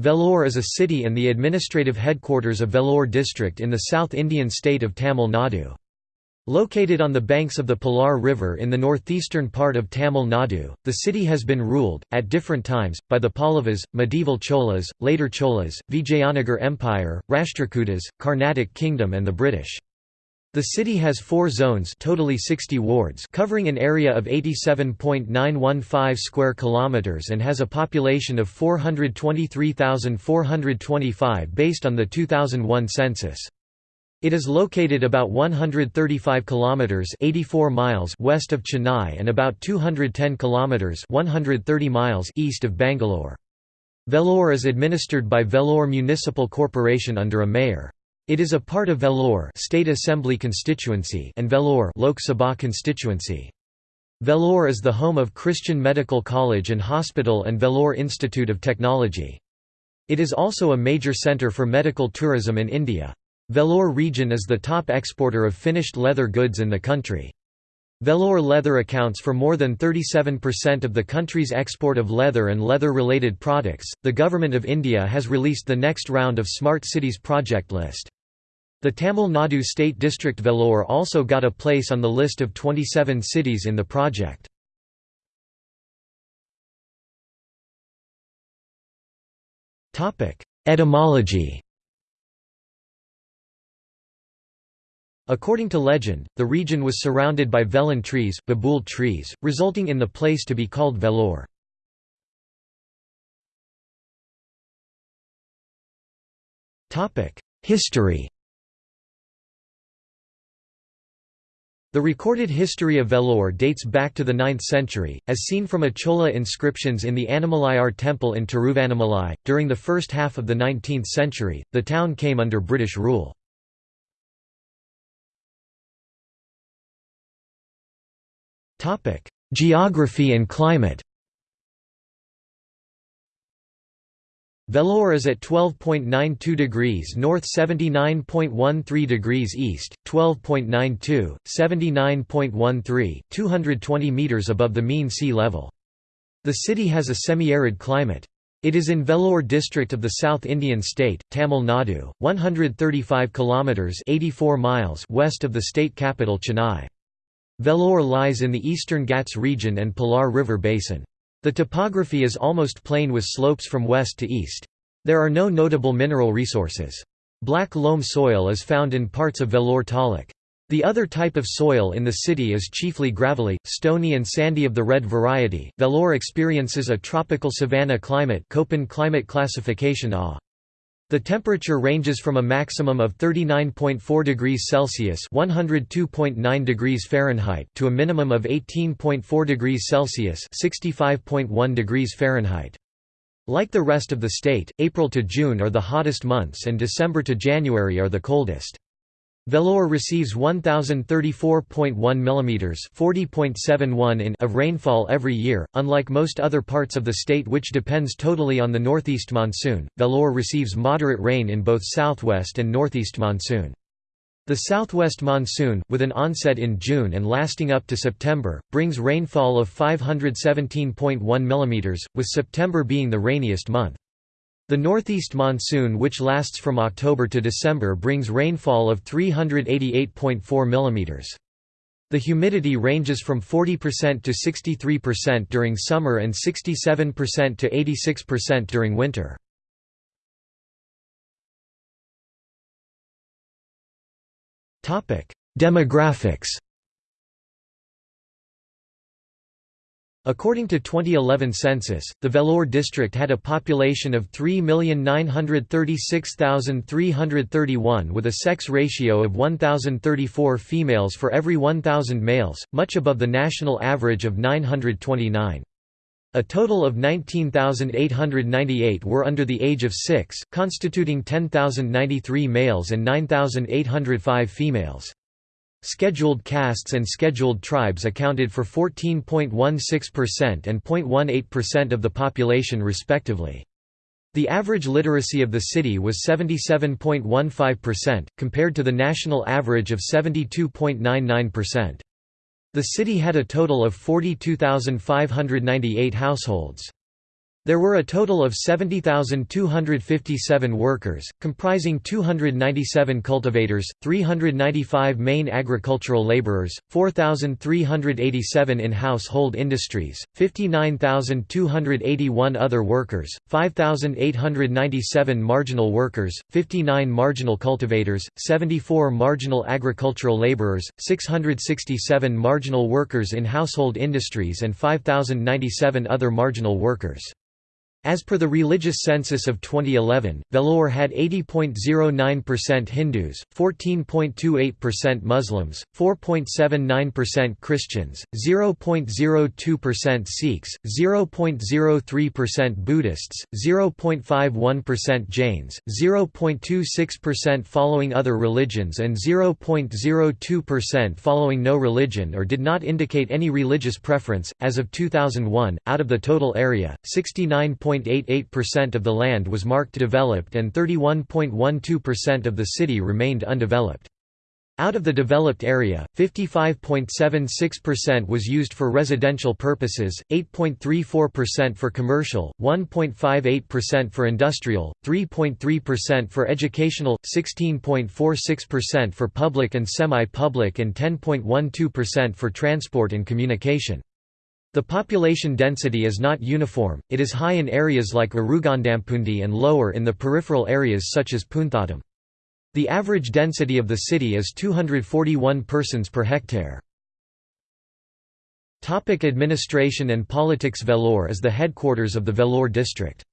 Vellore is a city and the administrative headquarters of Vellore district in the South Indian state of Tamil Nadu. Located on the banks of the Palar River in the northeastern part of Tamil Nadu, the city has been ruled, at different times, by the Pallavas, medieval Cholas, later Cholas, Vijayanagar Empire, Rashtrakutas, Carnatic Kingdom and the British. The city has four zones totally 60 wards covering an area of 87.915 square kilometers and has a population of 423,425 based on the 2001 census. It is located about 135 kilometers 84 miles west of Chennai and about 210 kilometers 130 miles east of Bangalore. Vellore is administered by Vellore Municipal Corporation under a mayor. It is a part of Vellore State Assembly constituency and Vellore Lok Sabha constituency. Vellore is the home of Christian Medical College and Hospital and Vellore Institute of Technology. It is also a major centre for medical tourism in India. Vellore region is the top exporter of finished leather goods in the country. Vellore leather accounts for more than 37% of the country's export of leather and leather related products. The Government of India has released the next round of Smart Cities project list. The Tamil Nadu State District Vellore also got a place on the list of 27 cities in the project. Etymology According to legend, the region was surrounded by vellan trees, babool trees, resulting in the place to be called Vellore. History The recorded history of Vellore dates back to the 9th century, as seen from a Chola inscriptions in the Annamalai temple in Tiruvannamalai. During the first half of the 19th century, the town came under British rule. Geography and climate Vellore is at 12.92 degrees north 79.13 degrees east, 12.92, 79.13, 220 metres above the mean sea level. The city has a semi-arid climate. It is in Vellore district of the South Indian state, Tamil Nadu, 135 kilometres 84 miles west of the state capital Chennai. Vellore lies in the eastern Ghats region and Palar River basin. The topography is almost plain with slopes from west to east. There are no notable mineral resources. Black loam soil is found in parts of Vellore taluk. The other type of soil in the city is chiefly gravelly, stony and sandy of the red variety. Vellore experiences a tropical savanna climate Köppen climate classification A. The temperature ranges from a maximum of 39.4 degrees Celsius (102.9 degrees Fahrenheit) to a minimum of 18.4 degrees Celsius (65.1 degrees Fahrenheit). Like the rest of the state, April to June are the hottest months and December to January are the coldest. Vellore receives 1034.1 mm (40.71 in) of rainfall every year. Unlike most other parts of the state which depends totally on the northeast monsoon, Vellore receives moderate rain in both southwest and northeast monsoon. The southwest monsoon, with an onset in June and lasting up to September, brings rainfall of 517.1 mm, with September being the rainiest month. The northeast monsoon which lasts from October to December brings rainfall of 388.4 mm. The humidity ranges from 40% to 63% during summer and 67% to 86% during winter. Demographics According to 2011 census, the Vellore district had a population of 3,936,331 with a sex ratio of 1,034 females for every 1,000 males, much above the national average of 929. A total of 19,898 were under the age of 6, constituting 10,093 males and 9,805 females. Scheduled castes and scheduled tribes accounted for 14.16% and 0.18% of the population respectively. The average literacy of the city was 77.15%, compared to the national average of 72.99%. The city had a total of 42,598 households. There were a total of 70,257 workers, comprising 297 cultivators, 395 main agricultural laborers, 4,387 in household industries, 59,281 other workers, 5,897 marginal workers, 59 marginal cultivators, 74 marginal agricultural laborers, 667 marginal workers in household industries and 5,097 other marginal workers. As per the religious census of 2011, Vellore had 80.09% Hindus, 14.28% Muslims, 4.79% Christians, 0.02% Sikhs, 0.03% Buddhists, 0.51% Jains, 0.26% following other religions and 0.02% following no religion or did not indicate any religious preference. As of 2001, out of the total area, 69. 31.88% of the land was marked developed and 31.12% of the city remained undeveloped. Out of the developed area, 55.76% was used for residential purposes, 8.34% for commercial, 1.58% for industrial, 3.3% for educational, 16.46% for public and semi-public and 10.12% for transport and communication. The population density is not uniform, it is high in areas like Arugondampundi and lower in the peripheral areas such as Punthattam. The average density of the city is 241 persons per hectare. Topic administration and politics Vellore is the headquarters of the Vellore district.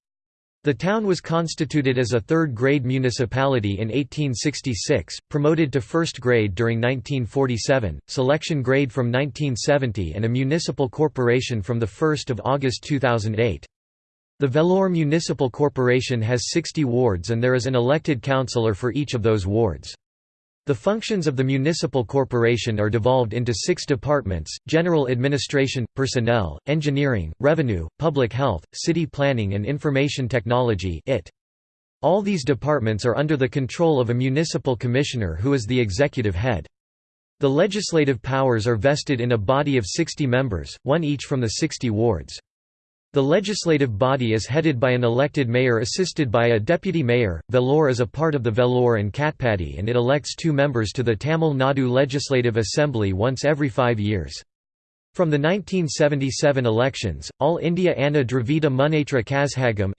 The town was constituted as a third-grade municipality in 1866, promoted to first grade during 1947, selection grade from 1970 and a municipal corporation from 1 August 2008. The Vellore Municipal Corporation has 60 wards and there is an elected councillor for each of those wards. The functions of the municipal corporation are devolved into six departments, general administration, personnel, engineering, revenue, public health, city planning and information technology. All these departments are under the control of a municipal commissioner who is the executive head. The legislative powers are vested in a body of 60 members, one each from the 60 wards. The legislative body is headed by an elected mayor assisted by a deputy mayor. Vellore is a part of the Vellore and Katpadi and it elects two members to the Tamil Nadu Legislative Assembly once every five years. From the 1977 elections, All India Anna Dravida Munnetra Kazhagam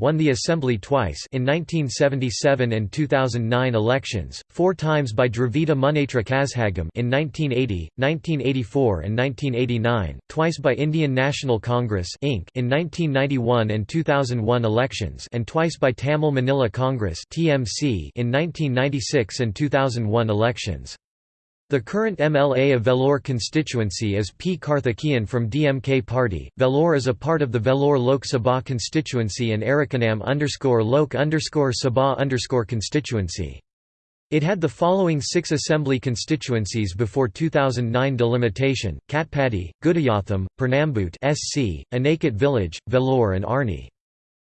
won the assembly twice in 1977 and 2009 elections, four times by Dravida Munnetra Kazhagam in 1980, 1984 and 1989, twice by Indian National Congress Inc. in 1991 and 2001 elections and twice by Tamil Maanila Congress TMC in 1996 and 2001 elections. The current MLA of Vellore constituency is P. Karthikeyan from DMK party. Vellore is a part of the Vellore Lok Sabha constituency and Arakkonam underscore Lok underscore Sabha underscore constituency. It had the following six assembly constituencies before 2009 delimitation: Katpadi, Gudiyatham, Pernambut SC, Village, Vellore and Arni.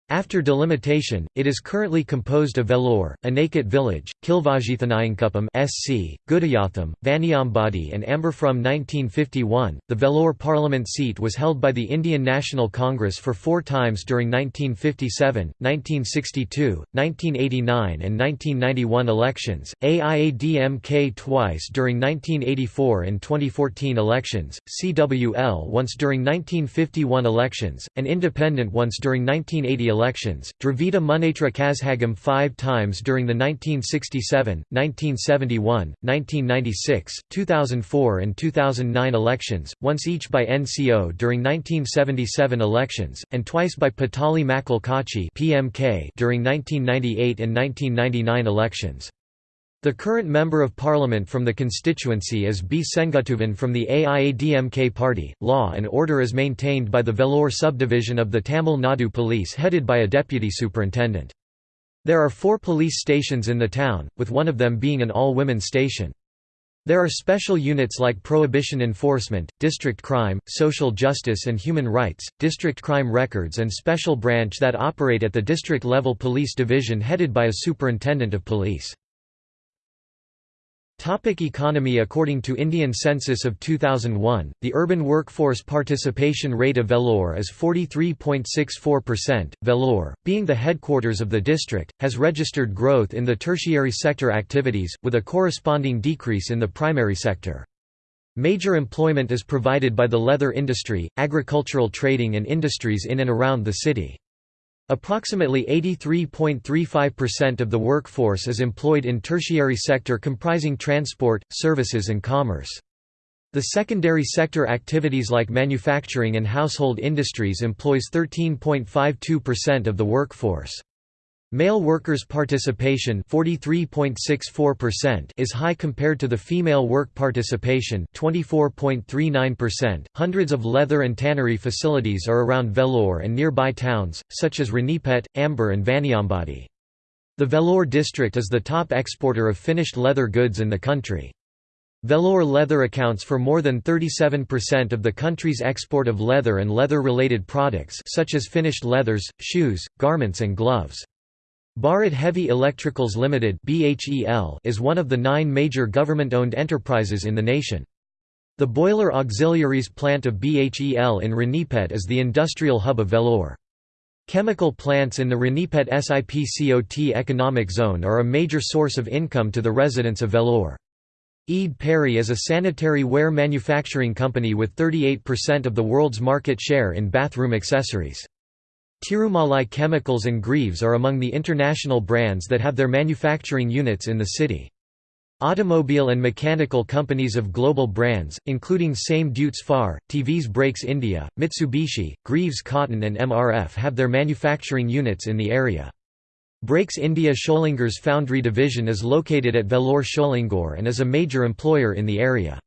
After delimitation, it is currently composed of Vellore, Anakat Village, Kilvajithanayankuppam SC, Gudiyatham, Vaniambadi and Ambur. From 1951, the Vellore parliament seat was held by the Indian National Congress for four times during 1957, 1962, 1989 and 1991 elections, AIADMK twice during 1984 and 2014 elections, CWL once during 1951 elections, and independent once during 1980 elections, Dravida Munnetra Kazhagam five times during the 1967, 1971, 1996, 2004 and 2009 elections, once each by NCO during 1977 elections, and twice by Pattali Makkal Katchi during 1998 and 1999 elections. The current Member of Parliament from the constituency is B. Senguttuvan from the AIADMK party. Law and order is maintained by the Vellore subdivision of the Tamil Nadu Police headed by a deputy superintendent. There are four police stations in the town, with one of them being an all-women station. There are special units like Prohibition Enforcement, District Crime, Social Justice and Human Rights, District Crime Records and Special Branch that operate at the district-level police division headed by a superintendent of police. Topic economy According to Indian census of 2001, the urban workforce participation rate of Vellore is 43.64%. Vellore, being the headquarters of the district, has registered growth in the tertiary sector activities, with a corresponding decrease in the primary sector. Major employment is provided by the leather industry, agricultural trading and industries in and around the city. Approximately 83.35% of the workforce is employed in tertiary sector comprising transport, services and commerce. The secondary sector activities like manufacturing and household industries employs 13.52% of the workforce. Male workers' participation is high compared to the female work participation 24.39%. Hundreds of leather and tannery facilities are around Vellore and nearby towns, such as Ranipet, Ambur and Vaniambadi. The Vellore district is the top exporter of finished leather goods in the country. Vellore leather accounts for more than 37% of the country's export of leather and leather-related products such as finished leathers, shoes, garments and gloves. Bharat Heavy Electricals Limited is one of the nine major government-owned enterprises in the nation. The boiler auxiliaries plant of BHEL in Ranipet is the industrial hub of Vellore. Chemical plants in the Ranipet SIPCOT economic zone are a major source of income to the residents of Vellore. EID Parry is a sanitary ware manufacturing company with 38% of the world's market share in bathroom accessories. Tirumalai Chemicals and Greaves are among the international brands that have their manufacturing units in the city. Automobile and mechanical companies of global brands, including Same Deutz-Fahr, TVS Brakes India, Mitsubishi, Greaves Cotton and MRF have their manufacturing units in the area. Brakes India Sholinghur's foundry division is located at Vellore Sholinghur and is a major employer in the area.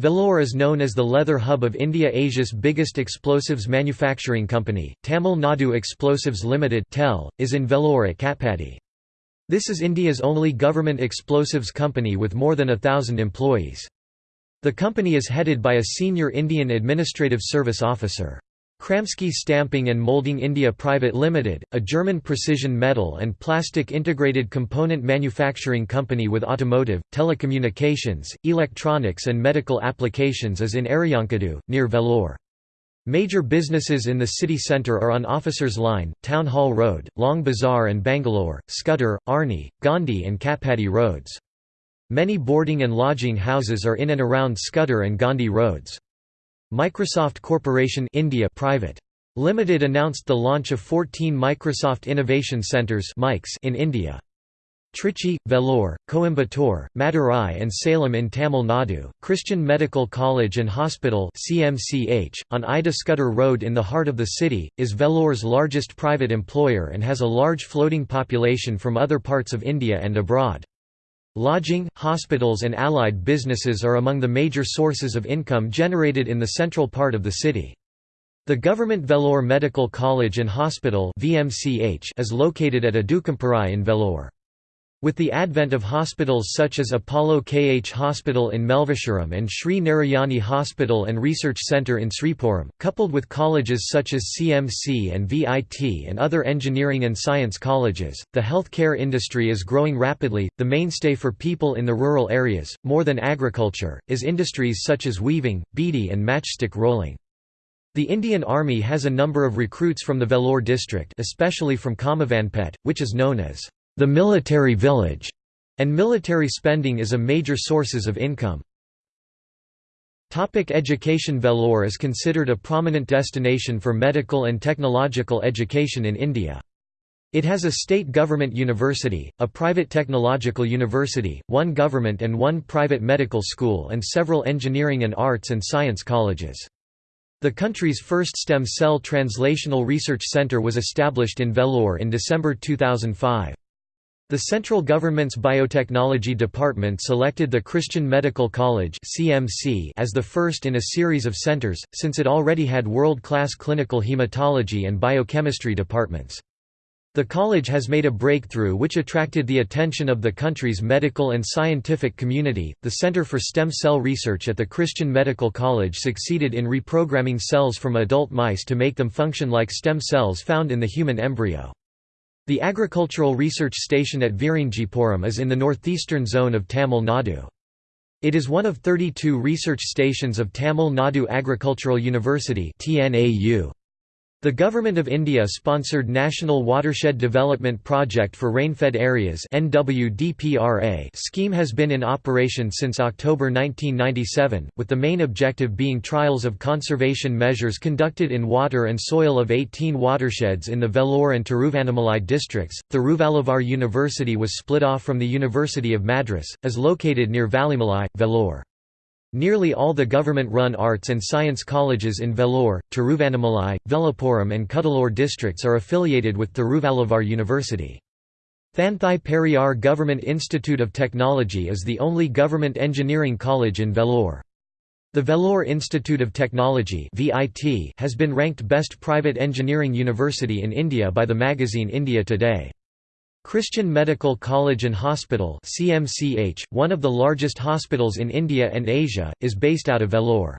Vellore is known as the leather hub of India Asia's biggest explosives manufacturing company, Tamil Nadu Explosives Limited is in Vellore at Katpadi. This is India's only government explosives company with more than a thousand employees. The company is headed by a senior Indian Administrative Service officer. Kramski Stamping and Molding India Private Limited, a German precision metal and plastic integrated component manufacturing company with automotive, telecommunications, electronics and medical applications is in Aryankadu, near Vellore. Major businesses in the city centre are on Officers Line, Town Hall Road, Long Bazaar and Bangalore, Scudder, Arni, Gandhi and Katpadi roads. Many boarding and lodging houses are in and around Scudder and Gandhi roads. Microsoft Corporation India Private. Limited announced the launch of 14 Microsoft Innovation Centres in India. Trichy, Vellore, Coimbatore, Madurai and Salem in Tamil Nadu, Christian Medical College and Hospital CMCH, on Ida Scudder Road in the heart of the city, is Vellore's largest private employer and has a large floating population from other parts of India and abroad. Lodging, hospitals and allied businesses are among the major sources of income generated in the central part of the city. The Government Vellore Medical College and Hospital is located at Adukampai in Vellore. With the advent of hospitals such as Apollo KH Hospital in Melvisharam and Sri Narayani Hospital and Research Centre in Sripuram, coupled with colleges such as CMC and VIT and other engineering and science colleges, the healthcare industry is growing rapidly. The mainstay for people in the rural areas, more than agriculture, is industries such as weaving, beedi, and matchstick rolling. The Indian Army has a number of recruits from the Vellore district, especially from Kammavanpet, which is known as the military village, and military spending is a major sources of income. Topic education Vellore is considered a prominent destination for medical and technological education in India. It has a state government university, a private technological university, one government and one private medical school and several engineering and arts and science colleges. The country's first stem cell translational research center was established in Vellore in December 2005. The central government's biotechnology department selected the Christian Medical College (CMC) as the first in a series of centers, since it already had world-class clinical hematology and biochemistry departments. The college has made a breakthrough which attracted the attention of the country's medical and scientific community. The Center for Stem Cell Research at the Christian Medical College succeeded in reprogramming cells from adult mice to make them function like stem cells found in the human embryo. The agricultural research station at Virinjipuram is in the northeastern zone of Tamil Nadu. It is one of 32 research stations of Tamil Nadu Agricultural University TNAU. The Government of India sponsored National Watershed Development Project for Rainfed Areas scheme has been in operation since October 1997, with the main objective being trials of conservation measures conducted in water and soil of 18 watersheds in the Vellore and Tiruvannamalai districts. Thiruvalluvar University was split off from the University of Madras, is located near Vallimalai, Vellore. Nearly all the government-run arts and science colleges in Vellore, Tiruvannamalai, Villupuram and Cuddalore districts are affiliated with Thiruvalluvar University. Thanthai Periyar Government Institute of Technology is the only government engineering college in Vellore. The Vellore Institute of Technology has been ranked Best Private Engineering University in India by the magazine India Today. Christian Medical College and Hospital CMCH, one of the largest hospitals in India and Asia, is based out of Vellore.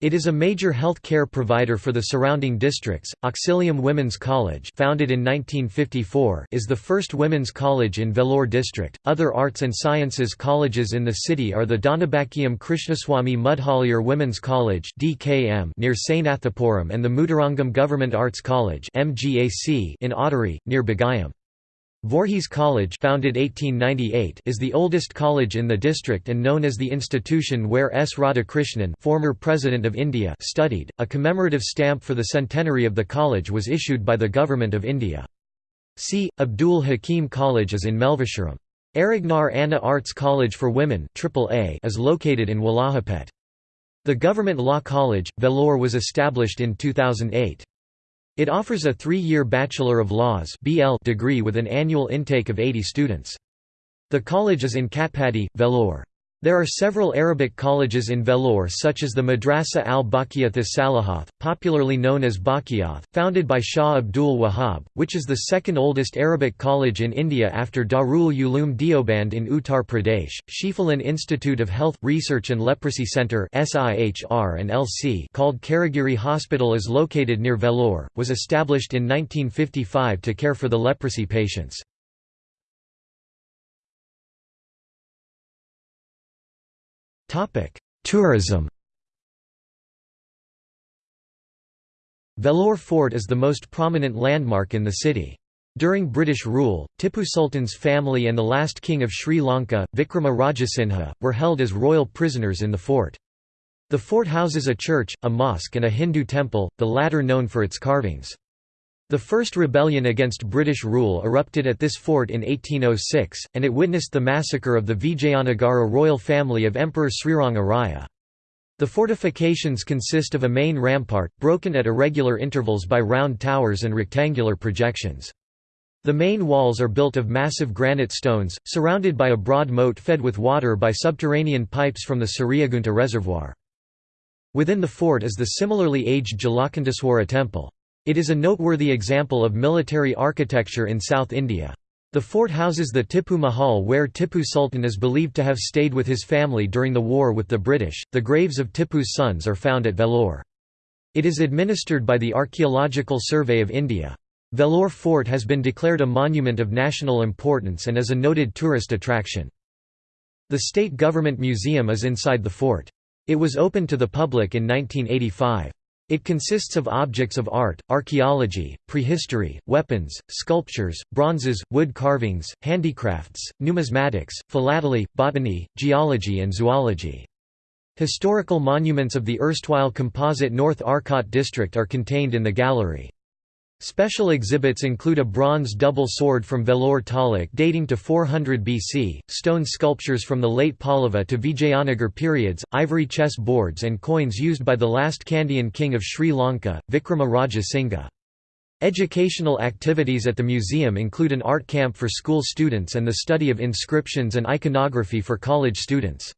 It is a major health care provider for the surrounding districts. Auxilium Women's College, founded in 1954, is the first women's college in Vellore district. Other arts and sciences colleges in the city are the Donabakiyam Krishnaswamy Mudhaliar Women's College (DKM) near Sainathapuram and the Muthurangam Government Arts College (MGAC) in Otteri, near Bagayam. Voorhees College founded 1898 is the oldest college in the district and known as the institution where S. Radhakrishnan former President of India studied. A commemorative stamp for the centenary of the college was issued by the Government of India. C. Abdul Hakim College is in Melvisharam. Arignar Anna Arts College for Women is located in Wallajapet. The Government Law College, Vellore was established in 2008. It offers a three-year Bachelor of Laws degree with an annual intake of 80 students. The college is in Katpadi, Vellore. There are several Arabic colleges in Vellore such as the Madrasa al-Baqiyath Salahath, popularly known as Baqiyath, founded by Shah Abdul Wahab, which is the second oldest Arabic college in India after Darul Uloom Deoband in Uttar Pradesh. Schieffelin Institute of Health, Research and Leprosy Centre and LC called Karigiri Hospital is located near Vellore, was established in 1955 to care for the leprosy patients. Tourism Vellore Fort is the most prominent landmark in the city. During British rule, Tipu Sultan's family and the last king of Sri Lanka, Vikrama Rajasinha, were held as royal prisoners in the fort. The fort houses a church, a mosque and a Hindu temple, the latter known for its carvings. The first rebellion against British rule erupted at this fort in 1806, and it witnessed the massacre of the Vijayanagara royal family of Emperor Sriranga Raya. The fortifications consist of a main rampart, broken at irregular intervals by round towers and rectangular projections. The main walls are built of massive granite stones, surrounded by a broad moat fed with water by subterranean pipes from the Suryagunta reservoir. Within the fort is the similarly aged Jalakanteswara temple. It is a noteworthy example of military architecture in South India. The fort houses the Tipu Mahal where Tipu Sultan is believed to have stayed with his family during the war with the British. The graves of Tipu's sons are found at Vellore. It is administered by the Archaeological Survey of India. Vellore Fort has been declared a monument of national importance and is a noted tourist attraction. The State Government Museum is inside the fort. It was opened to the public in 1985. It consists of objects of art, archaeology, prehistory, weapons, sculptures, bronzes, wood carvings, handicrafts, numismatics, philately, botany, geology and zoology. Historical monuments of the erstwhile composite North Arcot district are contained in the gallery. Special exhibits include a bronze double sword from Vellore Taluk dating to 400 BC, stone sculptures from the late Pallava to Vijayanagar periods, ivory chess boards and coins used by the last Kandyan king of Sri Lanka, Vikrama Raja Singha. Educational activities at the museum include an art camp for school students and the study of inscriptions and iconography for college students.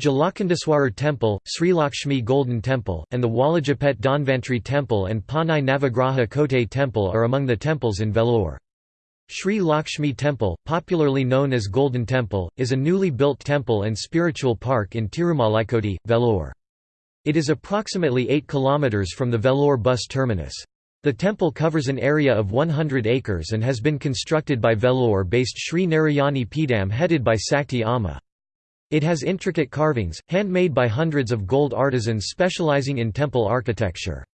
Jalakanteswarar Temple, Sri Lakshmi Golden Temple, and the Wallajapet Dhanvantri Temple and Panai Navagraha Kote Temple are among the temples in Vellore. Sri Lakshmi Temple, popularly known as Golden Temple, is a newly built temple and spiritual park in Tirumalaikoti, Vellore. It is approximately 8 km from the Vellore bus terminus. The temple covers an area of 100 acres and has been constructed by Vellore-based Sri Narayani Peedam headed by Sakti Amma. It has intricate carvings, handmade by hundreds of gold artisans specializing in temple architecture.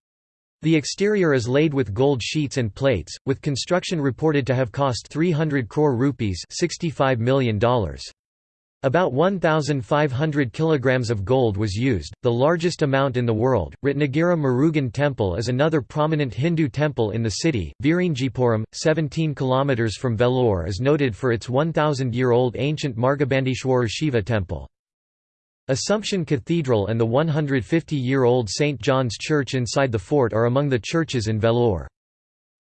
The exterior is laid with gold sheets and plates, with construction reported to have cost 300 crore rupees $65 million. About 1,500 kilograms of gold was used, the largest amount in the world. Ratnagiri Murugan Temple is another prominent Hindu temple in the city. Virinjipuram, 17 kilometers from Vellore, is noted for its 1,000-year-old ancient Margabandishwarar Shiva temple. Assumption Cathedral and the 150-year-old St. John's Church inside the fort are among the churches in Vellore.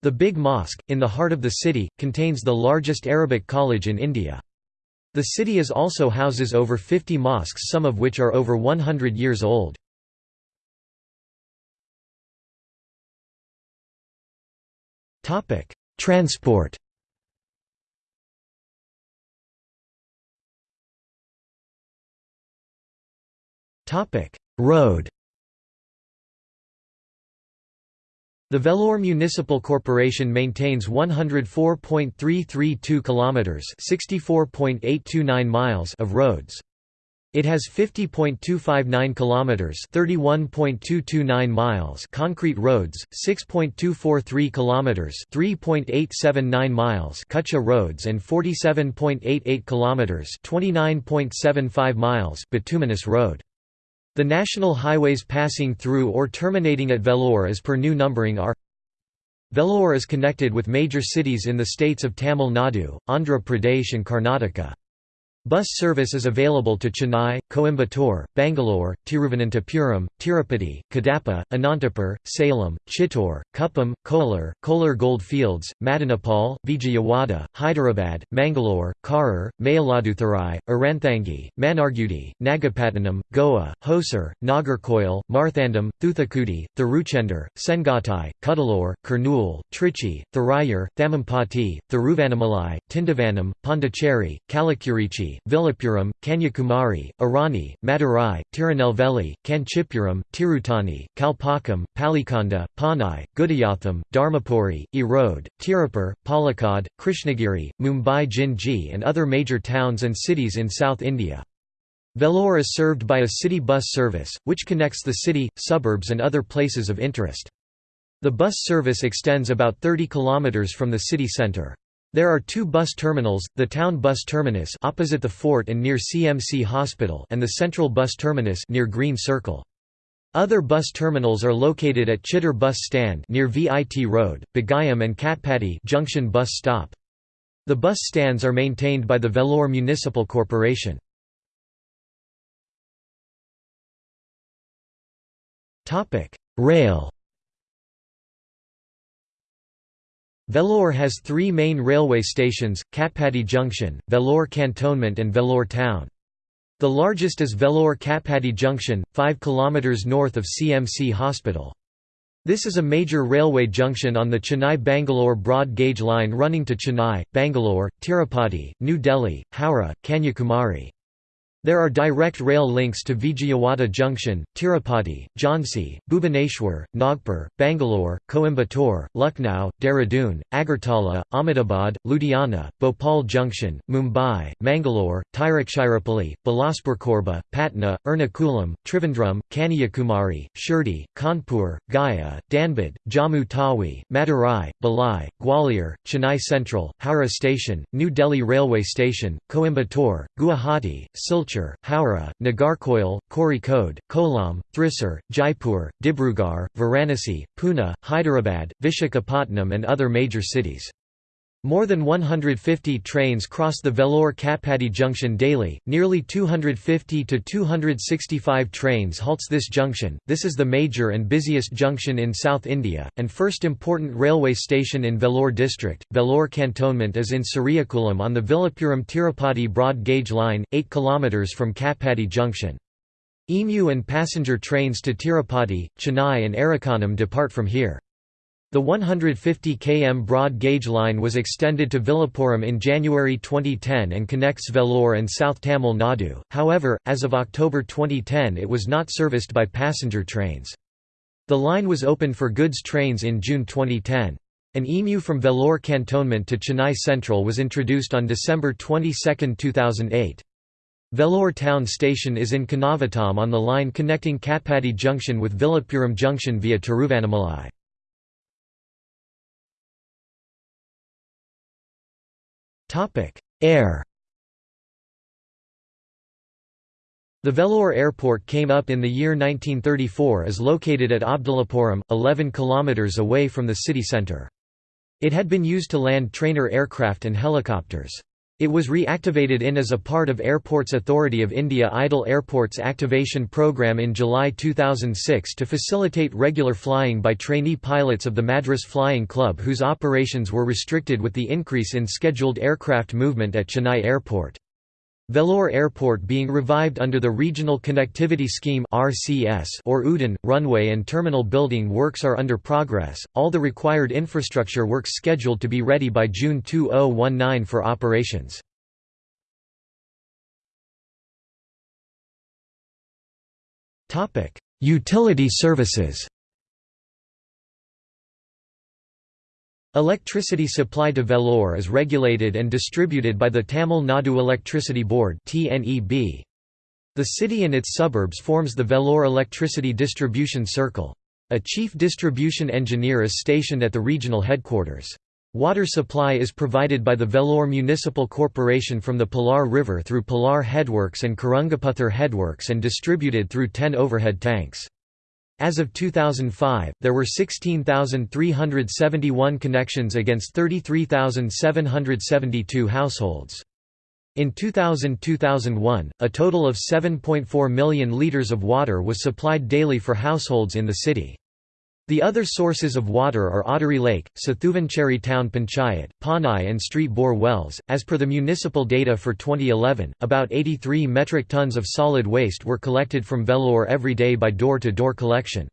The Big Mosque, in the heart of the city, contains the largest Arabic college in India. The city is also houses over 50 mosques some of which are over 100 years old. Transport Road The Vellore Municipal Corporation maintains 104.332 kilometers, 64.829 miles of roads. It has 50.259 kilometers, 31.229 miles concrete roads, 6.243 kilometers, 3.879 miles Kutcha roads and 47.88 kilometers, 29.75 miles bituminous road. The national highways passing through or terminating at Vellore as per new numbering are Vellore is connected with major cities in the states of Tamil Nadu, Andhra Pradesh and Karnataka. Bus service is available to Chennai, Coimbatore, Bangalore, Tiruvananthapuram, Tirupati, Kadapa, Anantapur, Salem, Chittoor, Kuppam, Kolar, Kolar Gold Fields, Madanapalle, Vijayawada, Hyderabad, Mangalore, Karur, Mayiladuthurai, Aranthangi, Mannargudi, Nagapattinam, Goa, Hosur, Nagercoil, Marthandam, Thoothukudi, Thiruchendur, Sengottai, Cuddalore, Kurnool, Trichy, Thuraiyur, Thammampati, Thiruvannamalai, Tindivanam, Pondicherry, Kallakurichi, Villupuram, Kanyakumari, Arani, Madurai, Tirunelveli, Kanchipuram, Tirutani, Kalpakkam, Palikonda, Panai, Gudiyatham, Dharmapuri, Erode, Tirupur, Palakkad, Krishnagiri, Mumbai Jinji and other major towns and cities in South India. Vellore is served by a city bus service, which connects the city, suburbs and other places of interest. The bus service extends about 30 km from the city centre. There are two bus terminals, the town bus terminus opposite the fort and near CMC Hospital and the central bus terminus near Green Circle. Other bus terminals are located at Chittoor bus stand near VIT Road, Bagayam and Katpadi Junction bus stop. The bus stands are maintained by the Vellore Municipal Corporation. Rail Vellore has three main railway stations, Katpadi Junction, Vellore Cantonment and Vellore Town. The largest is Vellore Katpadi Junction, 5 km north of CMC Hospital. This is a major railway junction on the Chennai-Bangalore broad gauge line running to Chennai, Bangalore, Tirupati, New Delhi, Howrah, Kanyakumari. There are direct rail links to Vijayawada Junction, Tirupati, Jhansi, Bhubaneswar, Nagpur, Bangalore, Coimbatore, Lucknow, Dehradun, Agartala, Ahmedabad, Ludhiana, Bhopal Junction, Mumbai, Mangalore, Tiruchirappalli, Bilaspur Korba, Patna, Ernakulam, Trivandrum, Kanyakumari, Shirdi, Kanpur, Gaya, Dhanbad, Jammu Tawi, Madurai, Bhilai, Gwalior, Chennai Central, Howrah Station, New Delhi Railway Station, Coimbatore, Guwahati, Silchar Howrah, Nagercoil, Kozhikode, Kollam, Thrissur, Jaipur, Dibrugarh, Varanasi, Pune, Hyderabad, Vishakhapatnam and other major cities. More than 150 trains cross the Vellore Katpadi junction daily, nearly 250 to 265 trains halts this junction. This is the major and busiest junction in South India, and first important railway station in Vellore district. Vellore cantonment is in Suriyakulam on the Villupuram Tirupati broad gauge line, 8 km from Katpadi junction. EMU and passenger trains to Tirupati, Chennai and Arakkonam depart from here. The 150 km broad gauge line was extended to Villupuram in January 2010 and connects Vellore and South Tamil Nadu, however, as of October 2010 it was not serviced by passenger trains. The line was opened for goods trains in June 2010. An EMU from Vellore cantonment to Chennai Central was introduced on December 22, 2008. Vellore town station is in Kannavatam on the line connecting Katpadi junction with Villupuram junction via Tiruvannamalai. Air The Vellore Airport came up in the year 1934 is located at Abdullapuram, 11 km away from the city centre. It had been used to land trainer aircraft and helicopters. It was reactivated in as a part of Airports Authority of India Idle Airports Activation Programme in July 2006 to facilitate regular flying by trainee pilots of the Madras Flying Club whose operations were restricted with the increase in scheduled aircraft movement at Chennai Airport. Vellore Airport being revived under the Regional Connectivity Scheme (RCS) or UDAN, runway and terminal building works are under progress. All the required infrastructure works scheduled to be ready by June 2019 for operations. Utility services. Electricity supply to Vellore is regulated and distributed by the Tamil Nadu Electricity Board The city and its suburbs forms the Vellore Electricity Distribution Circle. A chief distribution engineer is stationed at the regional headquarters. Water supply is provided by the Vellore Municipal Corporation from the Palar River through Palar Headworks and Karangaputhur Headworks and distributed through 10 overhead tanks. As of 2005, there were 16,371 connections against 33,772 households. In 2000–2001, a total of 7.4 million litres of water was supplied daily for households in the city. The other sources of water are Ottery Lake, Sathuvancherry Town Panchayat, Panai and Street bore wells. As per the municipal data for 2011, about 83 metric tons of solid waste were collected from Vellore every day by door to door collection.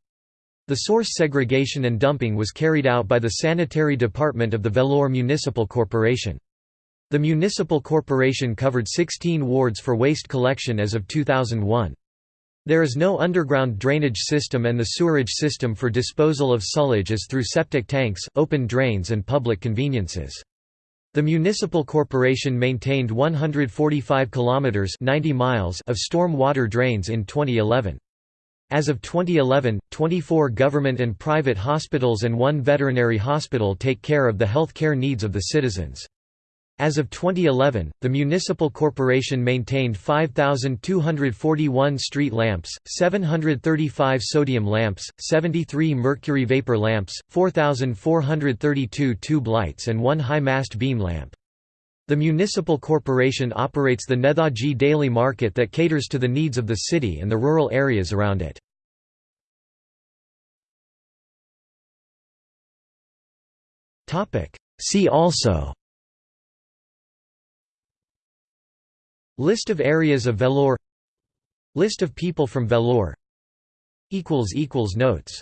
The source segregation and dumping was carried out by the Sanitary Department of the Vellore Municipal Corporation. The municipal corporation covered 16 wards for waste collection as of 2001. There is no underground drainage system and the sewerage system for disposal of sullage is through septic tanks, open drains and public conveniences. The municipal corporation maintained 145 kilometers 90 miles of storm water drains in 2011. As of 2011, 24 government and private hospitals and one veterinary hospital take care of the health care needs of the citizens. As of 2011, the municipal corporation maintained 5,241 street lamps, 735 sodium lamps, 73 mercury vapor lamps, 4,432 tube lights and one high-mast beam lamp. The municipal corporation operates the Nethaji Daily Market that caters to the needs of the city and the rural areas around it. See also List of areas of Vellore. List of people from Vellore. Notes